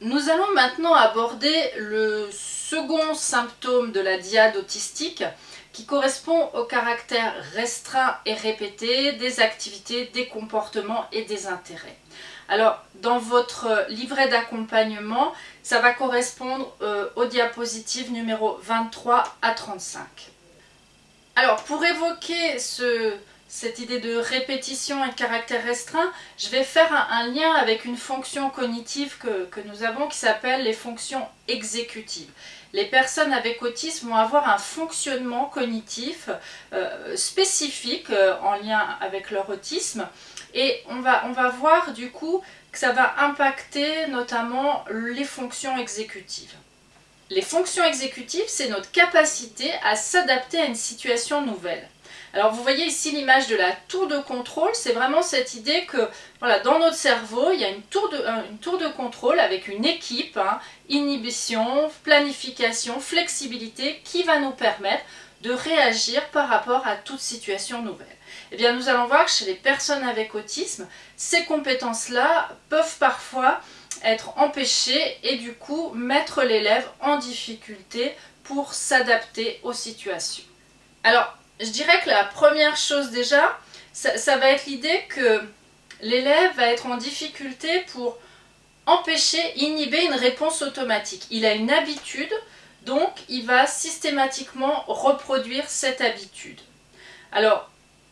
Nous allons maintenant aborder le second symptôme de la diade autistique qui correspond au caractère restreint et répété des activités, des comportements et des intérêts. Alors, dans votre livret d'accompagnement, ça va correspondre euh, aux diapositives numéro 23 à 35. Alors, pour évoquer cette idée de répétition et de caractère restreint, je vais faire un, lien avec une fonction cognitive que, nous avons qui s'appelle les fonctions exécutives. Les personnes avec autisme vont avoir un fonctionnement cognitif euh, spécifique euh, en lien avec leur autisme et on va, on va voir du coup que ça va impacter notamment les fonctions exécutives. Les fonctions exécutives, c'est notre capacité à s'adapter à une situation nouvelle. Alors vous voyez ici l'image de la tour de contrôle, c'est vraiment cette idée que voilà, dans notre cerveau, il y a une tour de, contrôle avec une équipe, hein, inhibition, planification, flexibilité, qui va nous permettre de réagir par rapport à toute situation nouvelle. Eh bien, nous allons voir que chez les personnes avec autisme, ces compétences-là peuvent parfois être empêchées et du coup mettre l'élève en difficulté pour s'adapter aux situations. Je dirais que la première chose déjà, ça, va être l'idée que l'élève va être en difficulté pour empêcher, inhiber une réponse automatique. Il a une habitude, donc il va systématiquement reproduire cette habitude. Alors,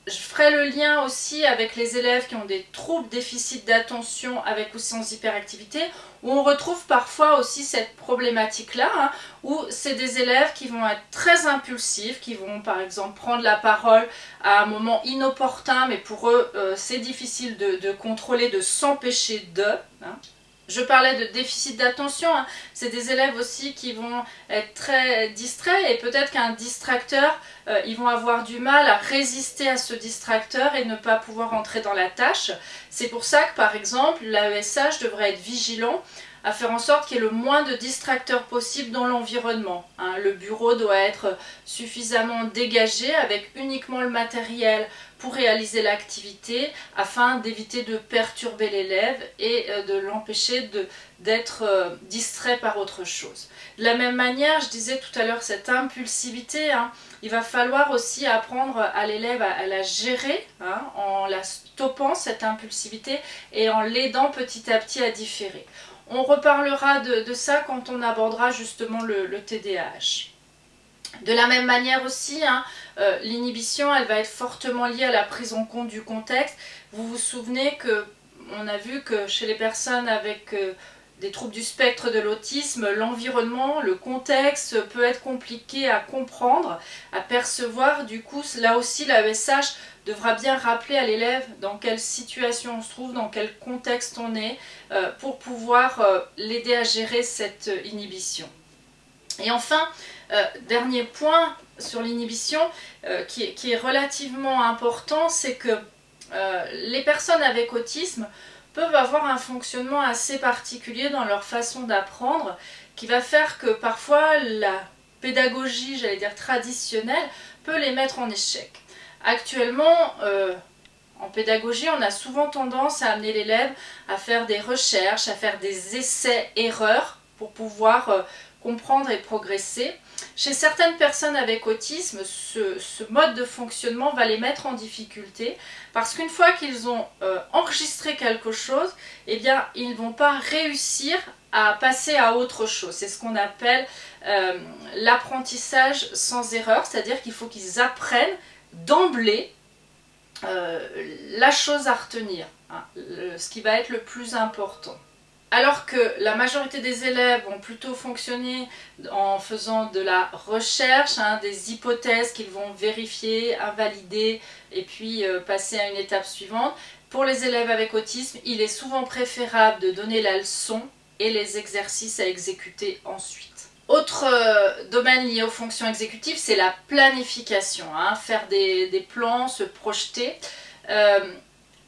je ferai le lien aussi avec les élèves qui ont des troubles déficit d'attention avec ou sans hyperactivité, où on retrouve parfois aussi cette problématique-là, hein, où c'est des élèves qui vont être très impulsifs, qui vont par exemple prendre la parole à un moment inopportun, mais pour eux euh, c'est difficile de, contrôler, de s'empêcher de. Hein. Je parlais de déficit d'attention, hein. c'est des élèves aussi qui vont être très distraits et peut-être qu'un distracteur, euh, ils vont avoir du mal à résister à ce distracteur et ne pas pouvoir entrer dans la tâche. C'est pour ça que par exemple l'AESH devrait être vigilant à faire en sorte qu'il y ait le moins de distracteurs possible dans l'environnement. Hein. Le bureau doit être suffisamment dégagé avec uniquement le matériel pour réaliser l'activité afin d'éviter de perturber l'élève et euh, de l'empêcher d'être euh, distrait par autre chose. De la même manière, je disais tout à l'heure, cette impulsivité, hein, il va falloir aussi apprendre à l'élève à, la gérer hein, en la stoppant cette impulsivité et en l'aidant petit à petit à différer. On reparlera de, ça quand on abordera justement le, TDAH. De la même manière aussi, hein, euh, l'inhibition, elle va être fortement liée à la prise en compte du contexte. Vous vous souvenez que on a vu que chez les personnes avec euh, des troubles du spectre de l'autisme, l'environnement, le contexte peut être compliqué à comprendre, à percevoir. Du coup, là aussi, l'AESH devra bien rappeler à l'élève dans quelle situation on se trouve, dans quel contexte on est, euh, pour pouvoir euh, l'aider à gérer cette inhibition. Et enfin, euh, dernier point sur l'inhibition qui, est relativement important, c'est que les personnes avec autisme peuvent avoir un fonctionnement assez particulier dans leur façon d'apprendre qui va faire que parfois la pédagogie, j'allais dire traditionnelle, peut les mettre en échec. Actuellement, euh, en pédagogie, on a souvent tendance à amener l'élève à faire des recherches, à faire des essais-erreurs pour pouvoir euh, comprendre et progresser. Chez certaines personnes avec autisme, ce, mode de fonctionnement va les mettre en difficulté parce qu'une fois qu'ils ont euh, enregistré quelque chose, eh bien, ils ne vont pas réussir à passer à autre chose. C'est ce qu'on appelle l'apprentissage sans erreur, c'est-à-dire qu'il faut qu'ils apprennent d'emblée euh, la chose à retenir, hein, ce qui va être le plus important. Alors que la majorité des élèves vont plutôt fonctionner en faisant de la recherche, hein, des hypothèses qu'ils vont vérifier, invalider et puis euh, passer à une étape suivante, pour les élèves avec autisme, il est souvent préférable de donner la leçon et les exercices à exécuter ensuite. Autre euh, domaine lié aux fonctions exécutives, c'est la planification, hein, faire des, plans, se projeter. Euh,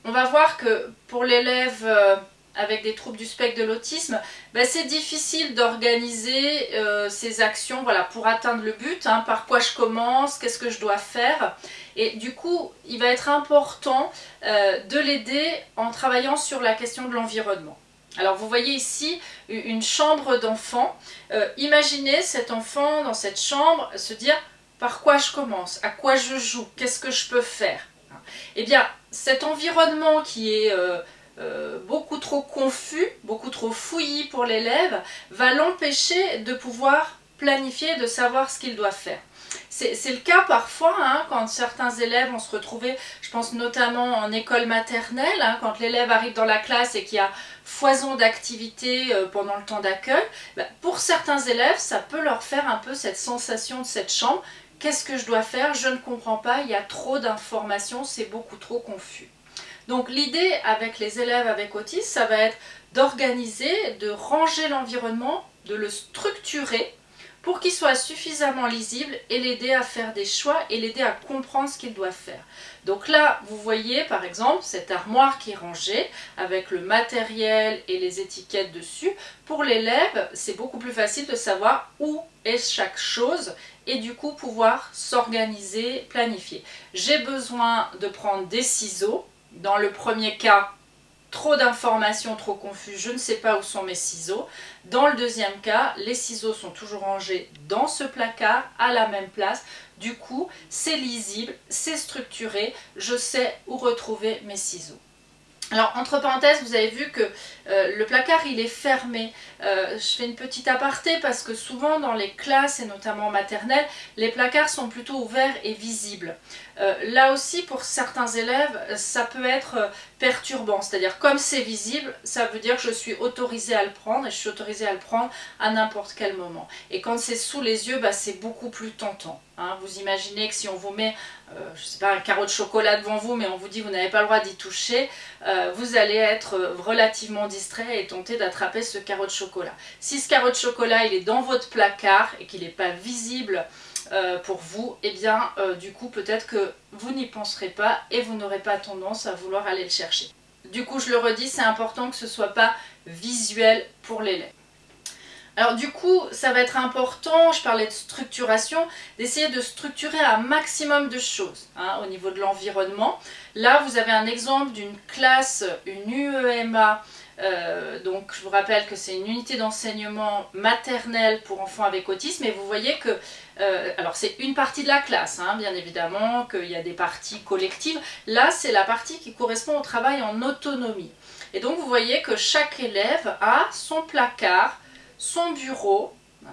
on va voir que pour l'élève euh, avec des troubles du spectre de l'autisme, ben, c'est difficile d'organiser ses actions voilà, pour atteindre le but, hein, par quoi je commence, qu'est-ce que je dois faire. Et du coup, il va être important de l'aider en travaillant sur la question de l'environnement. Alors vous voyez ici une chambre d'enfant. Euh, imaginez cet enfant dans cette chambre se dire par quoi je commence, à quoi je joue, qu'est-ce que je peux faire? Eh bien cet environnement qui est euh, euh, beaucoup trop confus, beaucoup trop fouillis pour l'élève, va l'empêcher de pouvoir planifier, de savoir ce qu'il doit faire. C'est le cas parfois hein, quand certains élèves vont se retrouver, je pense notamment en école maternelle, hein, quand l'élève arrive dans la classe et qu'il y a foison d'activités euh, pendant le temps d'accueil, bah, pour certains élèves, ça peut leur faire un peu cette sensation de cette chambre. Qu'est-ce que je dois faire? Je ne comprends pas, il y a trop d'informations, c'est beaucoup trop confus. Donc l'idée avec les élèves avec autisme, ça va être d'organiser, de ranger l'environnement, de le structurer pour qu'il soit suffisamment lisible et l'aider à faire des choix et l'aider à comprendre ce qu'il doit faire. Donc là, vous voyez par exemple cette armoire qui est rangée avec le matériel et les étiquettes dessus. Pour l'élève, c'est beaucoup plus facile de savoir où est chaque chose et du coup pouvoir s'organiser, planifier. J'ai besoin de prendre des ciseaux. Dans le premier cas, trop d'informations, trop confus, je ne sais pas où sont mes ciseaux. Dans le deuxième cas, les ciseaux sont toujours rangés dans ce placard, à la même place. Du coup, c'est lisible, c'est structuré, je sais où retrouver mes ciseaux. Alors, entre parenthèses, vous avez vu que euh, le placard, il est fermé. Euh, je fais une petite aparté parce que souvent dans les classes, et notamment en maternelle, les placards sont plutôt ouverts et visibles. Euh, là aussi, pour certains élèves, ça peut être perturbant. C'est-à-dire, comme c'est visible, ça veut dire que je suis autorisée à le prendre et je suis autorisée à le prendre à n'importe quel moment. Et quand c'est sous les yeux, bah, c'est beaucoup plus tentant. Hein. Vous imaginez que si on vous met, je sais pas, un carreau de chocolat devant vous, mais on vous dit vous n'avez pas le droit d'y toucher, vous allez être relativement distrait et tenter d'attraper ce carreau de chocolat. Si ce carreau de chocolat il est dans votre placard et qu'il n'est pas visible euh, pour vous, eh bien euh, du coup peut-être que vous n'y penserez pas et vous n'aurez pas tendance à vouloir aller le chercher. Du coup je le redis, c'est important que ce ne soit pas visuel pour l'élève. Alors du coup, ça va être important, je parlais de structuration, d'essayer de structurer un maximum de choses hein, au niveau de l'environnement. Là, vous avez un exemple d'une classe, une UEMA, euh, donc je vous rappelle que c'est une unité d'enseignement maternel pour enfants avec autisme et vous voyez que, euh, alors c'est une partie de la classe, hein, bien évidemment, qu'il y a des parties collectives. Là, c'est la partie qui correspond au travail en autonomie. Et donc vous voyez que chaque élève a son placard, son bureau, hein,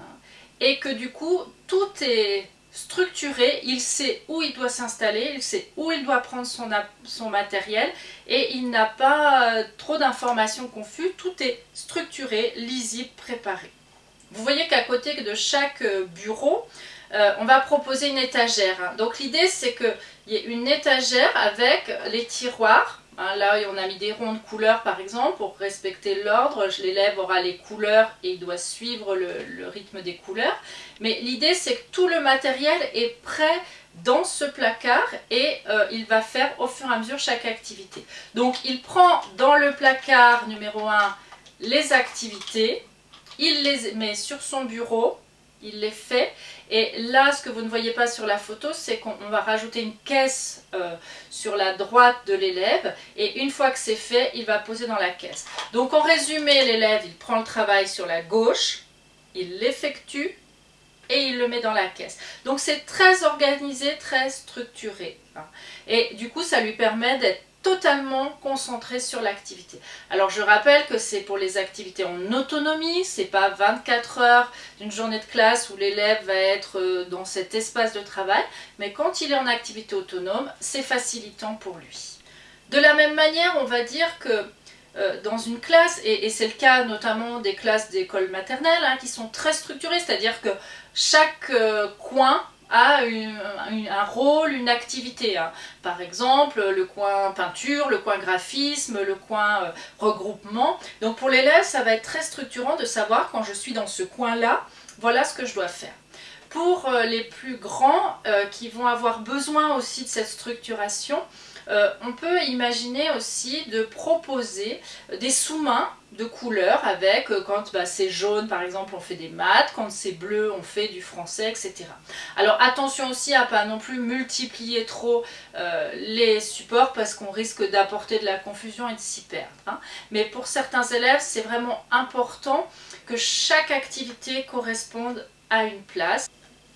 et que du coup tout est structuré, il sait où il doit s'installer, il sait où il doit prendre son, matériel et il n'a pas euh, trop d'informations confuses, tout est structuré, lisible, préparé. Vous voyez qu'à côté de chaque euh, bureau, euh, on va proposer une étagère. Hein. Donc l'idée c'est qu'il y ait une étagère avec les tiroirs Hein, là, on a mis des ronds de couleurs par exemple pour respecter l'ordre. L'élève aura les couleurs et il doit suivre le, rythme des couleurs. Mais l'idée, c'est que tout le matériel est prêt dans ce placard et euh, il va faire au fur et à mesure chaque activité. Donc, il prend dans le placard numéro 1 les activités, il les met sur son bureau, il les fait et là, ce que vous ne voyez pas sur la photo, c'est qu'on va rajouter une caisse euh, sur la droite de l'élève. Et une fois que c'est fait, il va poser dans la caisse. Donc en résumé, l'élève, il prend le travail sur la gauche, il l'effectue et il le met dans la caisse. Donc c'est très organisé, très structuré. Hein. Et du coup, ça lui permet d'être totalement concentré sur l'activité. Alors je rappelle que c'est pour les activités en autonomie, c'est pas 24 heures d'une journée de classe où l'élève va être euh, dans cet espace de travail, mais quand il est en activité autonome, c'est facilitant pour lui. De la même manière, on va dire que euh, dans une classe, et, c'est le cas notamment des classes d'école maternelle, hein, qui sont très structurées, c'est-à-dire que chaque euh, coin a un rôle, une activité. Hein. Par exemple, le coin peinture, le coin graphisme, le coin euh, regroupement. Donc pour l'élève, ça va être très structurant de savoir quand je suis dans ce coin-là, voilà ce que je dois faire. Pour euh, les plus grands euh, qui vont avoir besoin aussi de cette structuration, euh, on peut imaginer aussi de proposer des sous-mains de couleurs avec, euh, quand bah, c'est jaune par exemple on fait des maths, quand c'est bleu on fait du français, etc. Alors attention aussi à pas non plus multiplier trop euh, les supports parce qu'on risque d'apporter de la confusion et de s'y perdre. Hein. Mais pour certains élèves c'est vraiment important que chaque activité corresponde à une place.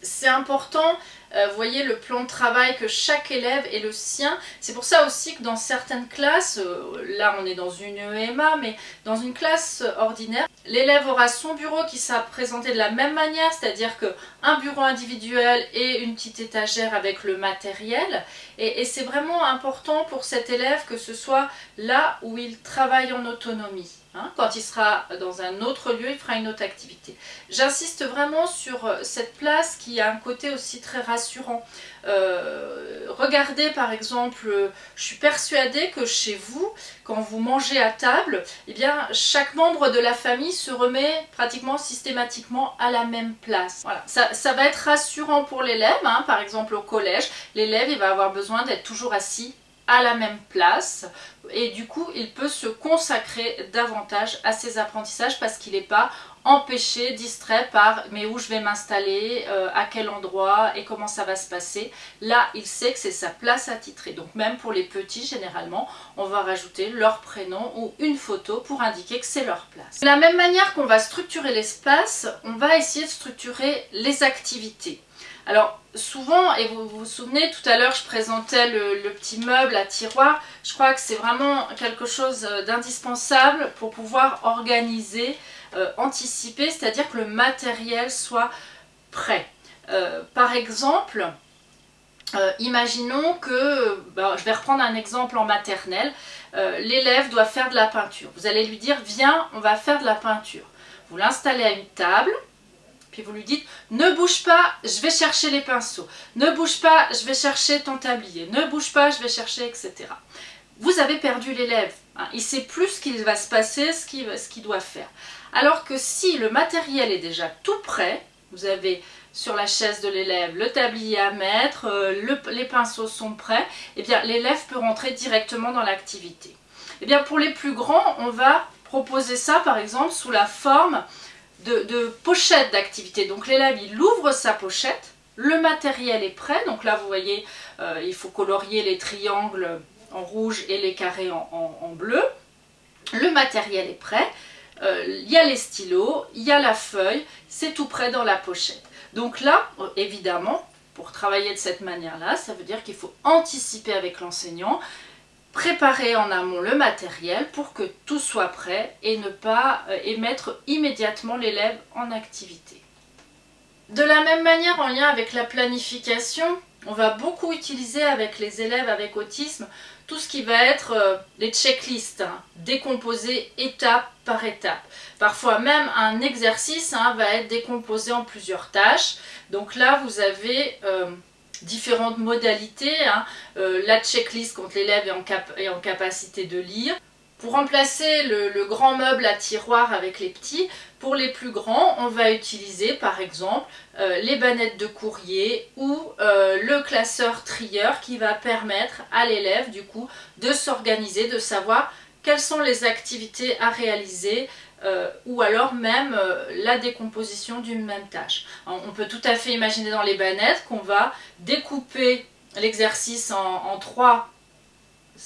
C'est important euh, voyez le plan de travail que chaque élève est le sien. C'est pour ça aussi que dans certaines classes, euh, là on est dans une EMA, mais dans une classe ordinaire, l'élève aura son bureau qui sera présenté de la même manière, c'est-à-dire qu'un bureau individuel et une petite étagère avec le matériel. Et c'est vraiment important pour cet élève que ce soit là où il travaille en autonomie. Hein. quand il sera dans un autre lieu, il fera une autre activité. J'insiste vraiment sur euh, cette place qui a un côté aussi très rassurant. Euh, regardez par exemple, je suis persuadée que chez vous, quand vous mangez à table, eh bien, chaque membre de la famille se remet pratiquement systématiquement à la même place. Voilà. Ça, va être rassurant pour l'élève, hein. par exemple au collège, l'élève va avoir besoin d'être toujours assis à la même place et du coup il peut se consacrer davantage à ses apprentissages parce qu'il n'est pas empêché, distrait par mais où je vais m'installer, euh, à quel endroit et comment ça va se passer. Là il sait que c'est sa place attitrée donc même pour les petits généralement on va rajouter leur prénom ou une photo pour indiquer que c'est leur place. De la même manière qu'on va structurer l'espace, on va essayer de structurer les activités. Alors souvent, et vous vous souvenez, tout à l'heure je présentais le, petit meuble à tiroir, je crois que c'est vraiment quelque chose d'indispensable pour pouvoir organiser, euh, anticiper, c'est-à-dire que le matériel soit prêt. Euh, par exemple, euh, imaginons que, bah, je vais reprendre un exemple en maternelle, l'élève doit faire de la peinture. Vous allez lui dire, viens, on va faire de la peinture. Vous l'installez à une table, vous lui dites ne bouge pas, je vais chercher les pinceaux. Ne bouge pas, je vais chercher ton tablier. Ne bouge pas, je vais chercher, etc. Vous avez perdu l'élève. Hein. Il sait plus ce qu'il va se passer, ce qu'il doit faire. Alors que si le matériel est déjà tout prêt, vous avez sur la chaise de l'élève le tablier à mettre, euh, les pinceaux sont prêts, et eh bien l'élève peut rentrer directement dans l'activité. Et eh bien pour les plus grands, on va proposer ça par exemple sous la forme de, pochette d'activité. Donc l'élève, il ouvre sa pochette, le matériel est prêt. Donc là, vous voyez, euh, il faut colorier les triangles en rouge et les carrés en, bleu. Le matériel est prêt. Euh, il y a les stylos, il y a la feuille, c'est tout prêt dans la pochette. Donc là, évidemment, pour travailler de cette manière-là, ça veut dire qu'il faut anticiper avec l'enseignant préparer en amont le matériel pour que tout soit prêt et ne pas euh, et mettre immédiatement l'élève en activité. De la même manière, en lien avec la planification, on va beaucoup utiliser avec les élèves avec autisme tout ce qui va être euh, les checklists, hein, décomposées étape par étape. Parfois même un exercice hein, va être décomposé en plusieurs tâches. Donc là, vous avez euh, différentes modalités, hein. euh, la checklist quand l'élève est, en capacité de lire. Pour remplacer le, grand meuble à tiroir avec les petits, pour les plus grands, on va utiliser par exemple euh, les bannettes de courrier ou euh, le classeur trieur qui va permettre à l'élève du coup de s'organiser, de savoir quelles sont les activités à réaliser euh, ou alors même euh, la décomposition d'une même tâche. on peut tout à fait imaginer dans les bannettes qu'on va découper l'exercice en, trois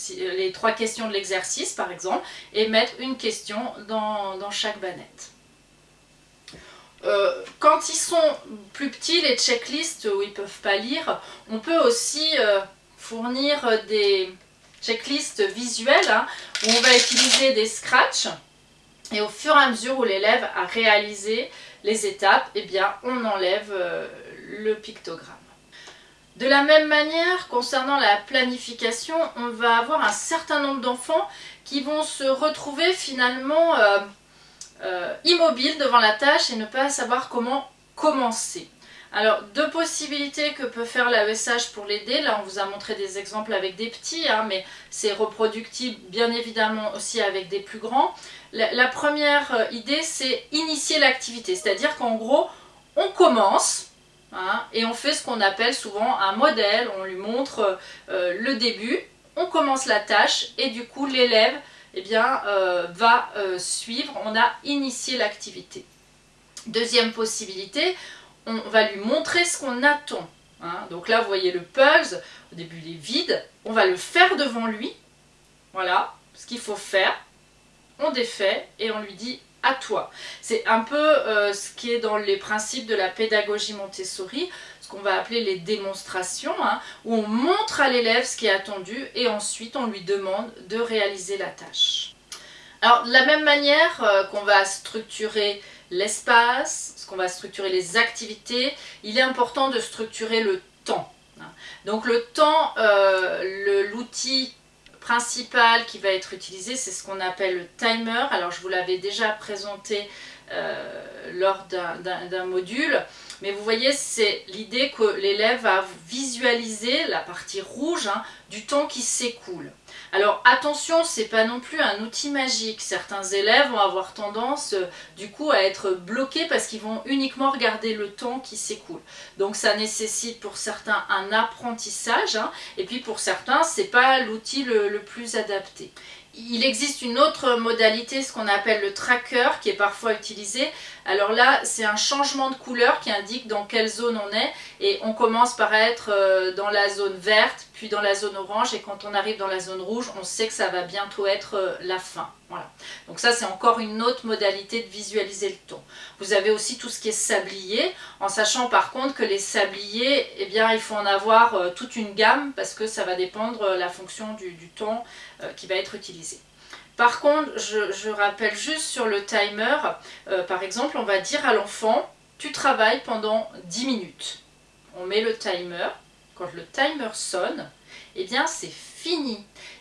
euh, les trois questions de l'exercice par exemple et mettre une question dans, chaque bannette. quand ils sont plus petits, les checklists où ils ne peuvent pas lire, on peut aussi fournir des checklists visuelles hein, où on va utiliser des scratchs et au fur et à mesure où l'élève a réalisé les étapes, eh bien, on enlève euh, le pictogramme. De la même manière, concernant la planification, on va avoir un certain nombre d'enfants qui vont se retrouver finalement euh, euh, immobiles devant la tâche et ne pas savoir comment commencer. Alors, deux possibilités que peut faire l'AESH pour l'aider. Là, on vous a montré des exemples avec des petits, hein, mais c'est reproductible bien évidemment aussi avec des plus grands. La, première euh, idée, c'est initier l'activité. C'est-à-dire qu'en gros, on commence hein, et on fait ce qu'on appelle souvent un modèle. On lui montre euh, le début on commence la tâche et du coup l'élève eh bien, euh, va euh, suivre, on a initié l'activité. Deuxième possibilité, on va lui montrer ce qu'on attend. Hein. Donc là, vous voyez le puzzle, au début il est vide, on va le faire devant lui, voilà ce qu'il faut faire, on défait et on lui dit à toi. C'est un peu euh, ce qui est dans les principes de la pédagogie Montessori, ce qu'on va appeler les démonstrations, hein, où on montre à l'élève ce qui est attendu et ensuite on lui demande de réaliser la tâche. Alors de la même manière euh, qu'on va structurer l'espace, ce qu'on va structurer les activités, il est important de structurer le temps. Hein. Donc le temps, euh, l'outil principal qui va être utilisé, c'est ce qu'on appelle le timer. Alors je vous l'avais déjà présenté euh, lors d'un module. Mais vous voyez, c'est l'idée que l'élève va visualiser la partie rouge hein, du temps qui s'écoule. Alors attention, c'est pas non plus un outil magique. Certains élèves vont avoir tendance euh, du coup à être bloqués parce qu'ils vont uniquement regarder le temps qui s'écoule. Donc ça nécessite pour certains un apprentissage hein, et puis pour certains, c'est pas l'outil le plus adapté. Il existe une autre modalité, ce qu'on appelle le tracker, qui est parfois utilisé. Alors là, c'est un changement de couleur qui indique dans quelle zone on est. Et on commence par être euh, dans la zone verte, puis dans la zone orange. Et quand on arrive dans la zone rouge, on sait que ça va bientôt être euh, la fin. Voilà. Donc ça, c'est encore une autre modalité de visualiser le temps. Vous avez aussi tout ce qui est sablier, en sachant par contre que les sabliers, eh bien, il faut en avoir euh, toute une gamme, parce que ça va dépendre la fonction du, du temps qui va être utilisé. Par contre, je, rappelle juste sur le timer, euh, par exemple, on va dire à l'enfant, tu travailles pendant 10 minutes. On met le timer, quand le timer sonne, eh bien c'est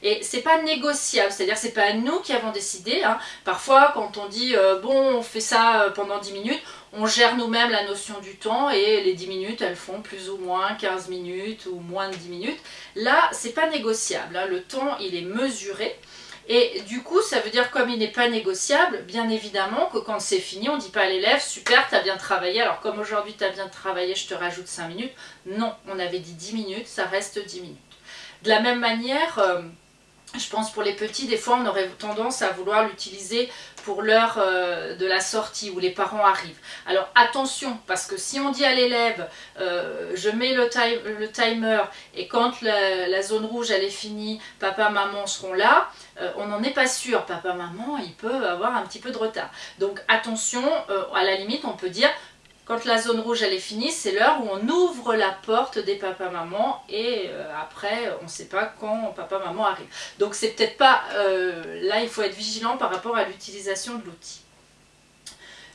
Et c'est pas négociable, c'est-à-dire c'est pas nous qui avons décidé. Hein. Parfois, quand on dit euh, bon, on fait ça euh, pendant 10 minutes, on gère nous-mêmes la notion du temps et les 10 minutes, elles font plus ou moins 15 minutes ou moins de 10 minutes. Là, c'est pas négociable. Hein. Le temps, il est mesuré. Et du coup, ça veut dire comme il n'est pas négociable, bien évidemment que quand c'est fini, on ne dit pas à l'élève « super, tu as bien travaillé, alors comme aujourd'hui tu as bien travaillé, je te rajoute 5 minutes ». Non, on avait dit 10 minutes, ça reste 10 minutes. De la même manière, euh, je pense pour les petits, des fois on aurait tendance à vouloir l'utiliser pour l'heure euh, de la sortie où les parents arrivent. Alors attention, parce que si on dit à l'élève euh, je mets le, timer et quand la, zone rouge elle est finie, papa, maman seront là, on n'en est pas sûr. Papa, maman, il peut avoir un petit peu de retard. Donc attention, à la limite on peut dire quand la zone rouge elle est finie, c'est l'heure où on ouvre la porte des papa-maman et euh, après on ne sait pas quand papa-maman arrive. Donc c'est peut-être pas... Euh, là il faut être vigilant par rapport à l'utilisation de l'outil.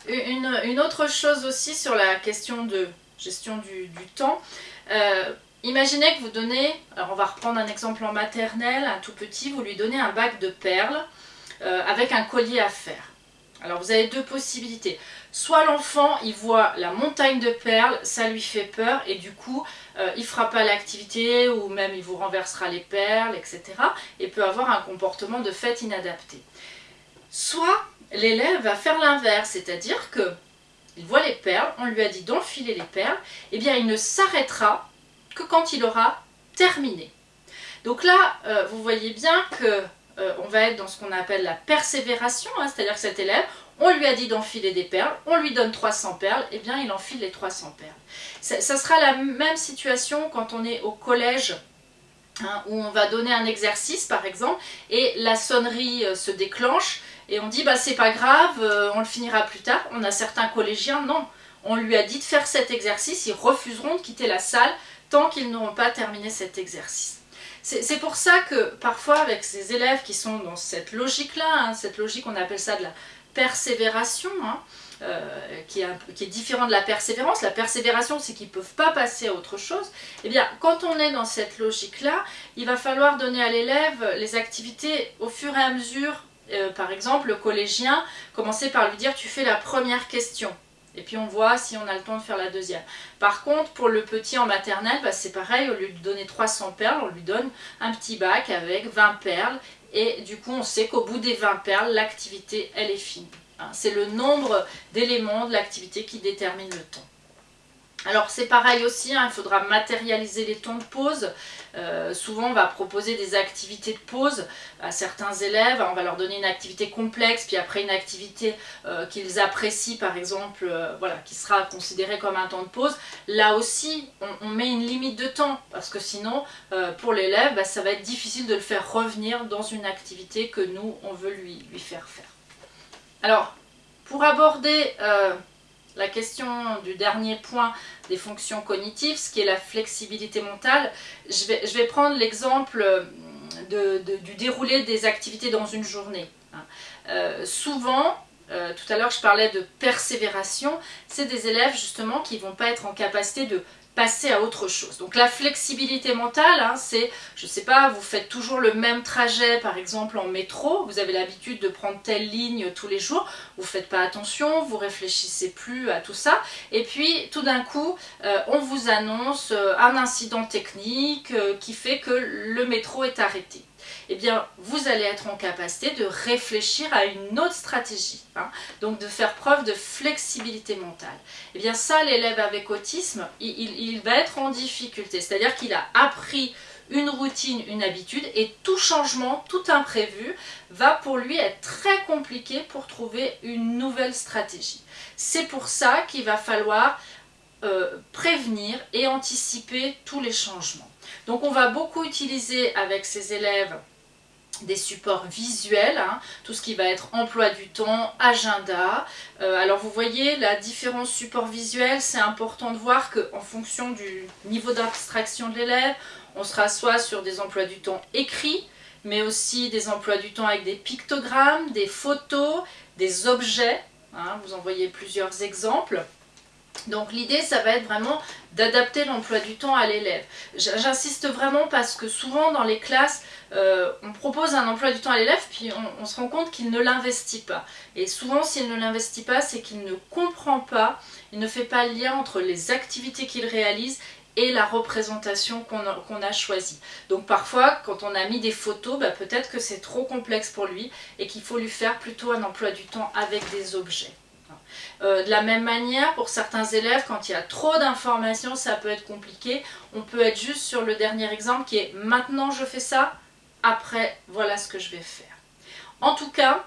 Une, autre chose aussi sur la question de gestion du, temps. Euh, imaginez que vous donnez, alors on va reprendre un exemple en maternelle, un tout petit, vous lui donnez un bac de perles avec un collier à faire. Alors vous avez deux possibilités. Soit l'enfant, il voit la montagne de perles, ça lui fait peur et du coup, euh, il fera pas l'activité ou même il vous renversera les perles, etc. et peut avoir un comportement de fait inadapté. Soit l'élève va faire l'inverse, c'est-à-dire que il voit les perles, on lui a dit d'enfiler les perles, et eh bien il ne s'arrêtera que quand il aura terminé. Donc là, euh, vous voyez bien que euh, on va être dans ce qu'on appelle la persévération, hein, c'est-à-dire que cet élève, on lui a dit d'enfiler des perles, on lui donne 300 perles, et eh bien il enfile les 300 perles. Ça, sera la même situation quand on est au collège, hein, où on va donner un exercice par exemple, et la sonnerie euh, se déclenche, et on dit bah c'est pas grave, euh, on le finira plus tard. On a certains collégiens, non, on lui a dit de faire cet exercice, ils refuseront de quitter la salle tant qu'ils n'auront pas terminé cet exercice. C'est pour ça que parfois avec ces élèves qui sont dans cette logique-là, hein, cette logique on appelle ça de la persévération, hein, euh, qui, est, différent de la persévérance. La persévération, c'est qu'ils ne peuvent pas passer à autre chose. Eh bien, quand on est dans cette logique-là, il va falloir donner à l'élève les activités au fur et à mesure. Euh, par exemple, le collégien, commencer par lui dire « tu fais la première question ». Et puis on voit si on a le temps de faire la deuxième. Par contre, pour le petit en maternelle, bah, c'est pareil, au lieu de donner 300 perles, on lui donne un petit bac avec 20 perles. Et du coup, on sait qu'au bout des 20 perles, l'activité, elle est finie. Hein, c'est le nombre d'éléments de l'activité qui détermine le temps. Alors c'est pareil aussi, hein, il faudra matérialiser les temps de pause. Euh, souvent on va proposer des activités de pause à certains élèves, on va leur donner une activité complexe, puis après une activité euh, qu'ils apprécient par exemple, euh, voilà, qui sera considérée comme un temps de pause. Là aussi on, met une limite de temps, parce que sinon pour l'élève bah, ça va être difficile de le faire revenir dans une activité que nous on veut lui, lui faire faire. Alors pour aborder la question du dernier point des fonctions cognitives, ce qui est la flexibilité mentale, je vais, prendre l'exemple euh, du déroulé des activités dans une journée. Hein. Euh, souvent, euh, tout à l'heure je parlais de persévération, c'est des élèves justement qui ne vont pas être en capacité de passer à autre chose. Donc la flexibilité mentale, hein, c'est, je sais pas, vous faites toujours le même trajet, par exemple en métro, vous avez l'habitude de prendre telle ligne tous les jours, vous faites pas attention, vous réfléchissez plus à tout ça, et puis tout d'un coup, euh, on vous annonce euh, un incident technique euh, qui fait que le métro est arrêté eh bien, vous allez être en capacité de réfléchir à une autre stratégie. Hein. donc, de faire preuve de flexibilité mentale. Eh bien, ça, l'élève avec autisme, il, va être en difficulté. C'est-à-dire qu'il a appris une routine, une habitude, et tout changement, tout imprévu, va pour lui être très compliqué pour trouver une nouvelle stratégie. C'est pour ça qu'il va falloir euh, prévenir et anticiper tous les changements. Donc on va beaucoup utiliser avec ces élèves des supports visuels, hein, tout ce qui va être emploi du temps, agenda. Euh, alors vous voyez la différence support visuel, c'est important de voir qu'en fonction du niveau d'abstraction de l'élève, on sera soit sur des emplois du temps écrits, mais aussi des emplois du temps avec des pictogrammes, des photos, des objets. Hein, vous en voyez plusieurs exemples. Donc l'idée, ça va être vraiment d'adapter l'emploi du temps à l'élève. J'insiste vraiment parce que souvent dans les classes, euh, on propose un emploi du temps à l'élève, puis on, se rend compte qu'il ne l'investit pas. Et souvent, s'il ne l'investit pas, c'est qu'il ne comprend pas, il ne fait pas le lien entre les activités qu'il réalise et la représentation qu'on a, choisie. Donc parfois, quand on a mis des photos, bah, peut-être que c'est trop complexe pour lui et qu'il faut lui faire plutôt un emploi du temps avec des objets. Euh, de la même manière, pour certains élèves, quand il y a trop d'informations, ça peut être compliqué. On peut être juste sur le dernier exemple qui est « maintenant je fais ça, après voilà ce que je vais faire ». En tout cas,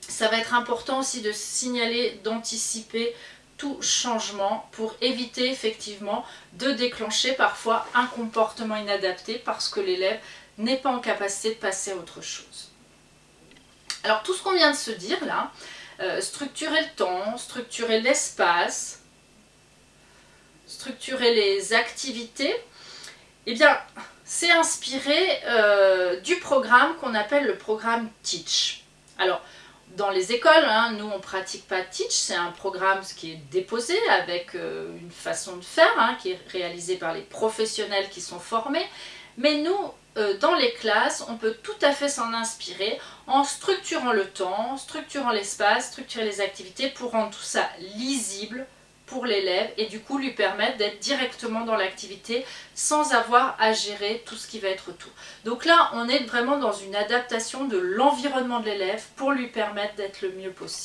ça va être important aussi de signaler, d'anticiper tout changement pour éviter effectivement de déclencher parfois un comportement inadapté parce que l'élève n'est pas en capacité de passer à autre chose. Alors tout ce qu'on vient de se dire là, euh, structurer le temps, structurer l'espace, structurer les activités, eh bien, c'est inspiré euh, du programme qu'on appelle le programme Teach. Alors, dans les écoles, hein, nous on pratique pas Teach, c'est un programme qui est déposé avec euh, une façon de faire, hein, qui est réalisé par les professionnels qui sont formés, mais nous, dans les classes, on peut tout à fait s'en inspirer en structurant le temps, structurant l'espace, structurer les activités pour rendre tout ça lisible pour l'élève et du coup lui permettre d'être directement dans l'activité sans avoir à gérer tout ce qui va être autour. Donc là, on est vraiment dans une adaptation de l'environnement de l'élève pour lui permettre d'être le mieux possible.